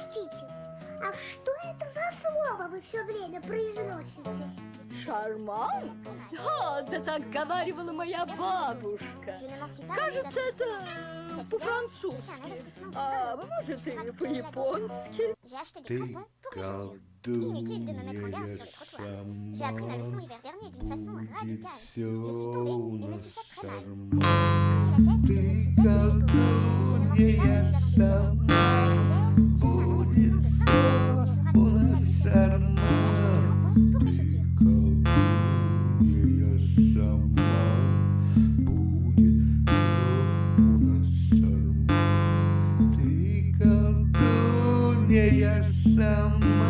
Простите, а что это за слово вы все время произносите? Шарман? Да, да так говаривала моя бабушка. Кажется, это по-французски. А может и по-японски. Ты колдунья сама. J'ai appris la leçon l'hiver dernier d'une façon колдунья сама.